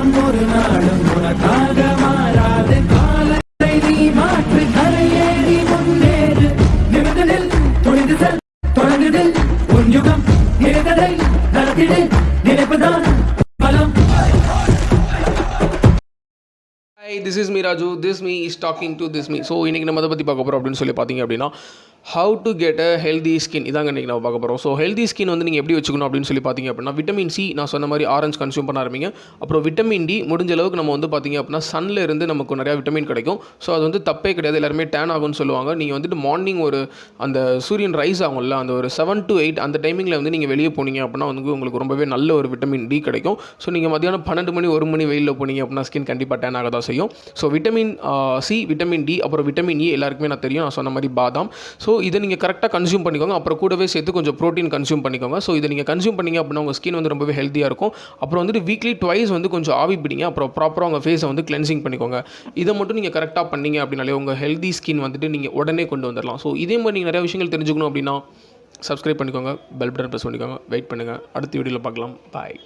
காலம் ஒரு நாளும் உனக்காக மாறாது. காலத்தை நீ மாற்று கரையேறி முன்னேறு. நிமிடத்தில் துணிந்து செல் தொடங்குதில் உன் யுகம் நினைத்ததை நடத்திடு நினைப்புதான் பலம். Hi this is me Raju this me is talking to this me so இன்றைக்கி நம்ம அதை பற்றி பார்க்க போகிறோம் அப்படின்னு சொல்லி பார்த்தீங்க அப்படின்னா how to get a healthy skin இதாங்க இன்றைக்கி நம்ம பார்க்க போகிறோம் ஸோ ஹெல்தி ஸ்கின் வந்து நீங்கள் எப்படி வச்சுக்கணும் அப்படின்னு சொல்லி பார்த்தீங்க அப்படின்னா விட்டமின் சி நான் சொன்ன மாதிரி ஆரஞ்சு கன்சியூம் பண்ண ஆரம்பிங்க. அப்புறம் விட்டமின் டி முடிஞ்ச அளவுக்கு நம்ம வந்து பார்த்தீங்க அப்படின்னா சன்ல இருந்து நமக்கு நிறையா விட்டமின் கிடைக்கும். ஸோ அது வந்து தப்பே கிடையாது. எல்லாருமே டேன் ஆகும்னு சொல்லுவாங்க. நீங்கள் வந்துட்டு மார்னிங் ஒரு அந்த சூரியன் ரைஸ் ஆகும்ல அந்த ஒரு செவன் டு எயிட் அந்த டைமிங்கில் வந்து நீங்கள் வெளியே போனீங்க அப்படின்னா வந்து உங்களுக்கு ரொம்பவே நல்ல ஒரு விட்டமின் டி கிடைக்கும். ஸோ நீங்கள் மதியானம் பன்னெண்டு மணி ஒரு மணி வெயிலில் போனீங்க அப்படின்னா ஸ்கின் கண்டிப்பாக டேன் ஆக தான் செய்யும். So vitamin C vitamin D அப்புறம் விட்டமின் இ எல்லாருக்குமே நான் தெரியும். நான் சொன்ன மாதிரி பாதாம். ஸோ ஸோ இதை நீங்கள் கரெக்டாக கன்சியூம் பண்ணிக்கோங்க. அப்புறம் கூடவே சேர்த்து கொஞ்சம் ப்ரோட்டீன் கன்சியூம் பண்ணிக்கோங்க. ஸோ இதை நீங்கள் கன்சியூம் பண்ணிங்க அப்படின்னா உங்கள் ஸ்கின் வந்து ரொம்பவே ஹெல்த்தியாக இருக்கும். அப்புறம் வந்துட்டு வீக்லி ட்வைஸ் வந்து கொஞ்சம் ஆவி பிடிங்க. அப்புறம் ப்ராப்பராக உங்கள் ஃபேஸை வந்து கிளென்சிங் பண்ணிக்கோங்க. இதை மட்டும் நீங்கள் கரெக்டாக பண்ணீங்க அப்படின்னாலே உங்கள் ஹெல்தி ஸ்கின் வந்துட்டு நீங்கள் உடனே கொண்டு வந்துடலாம் ஸோ இதே மாதிரி நீங்கள் நிறைய விஷயங்கள் தெரிஞ்சுக்கணும் அப்படின்னா சப்ஸ்கிரைப் பண்ணிக்கோங்க. பெல் பட்டன் ப்ரெஸ் பண்ணிக்கோங்க. வெயிட் பண்ணுங்கள் அடுத்த வீடியோவில் பார்க்கலாம். பாய்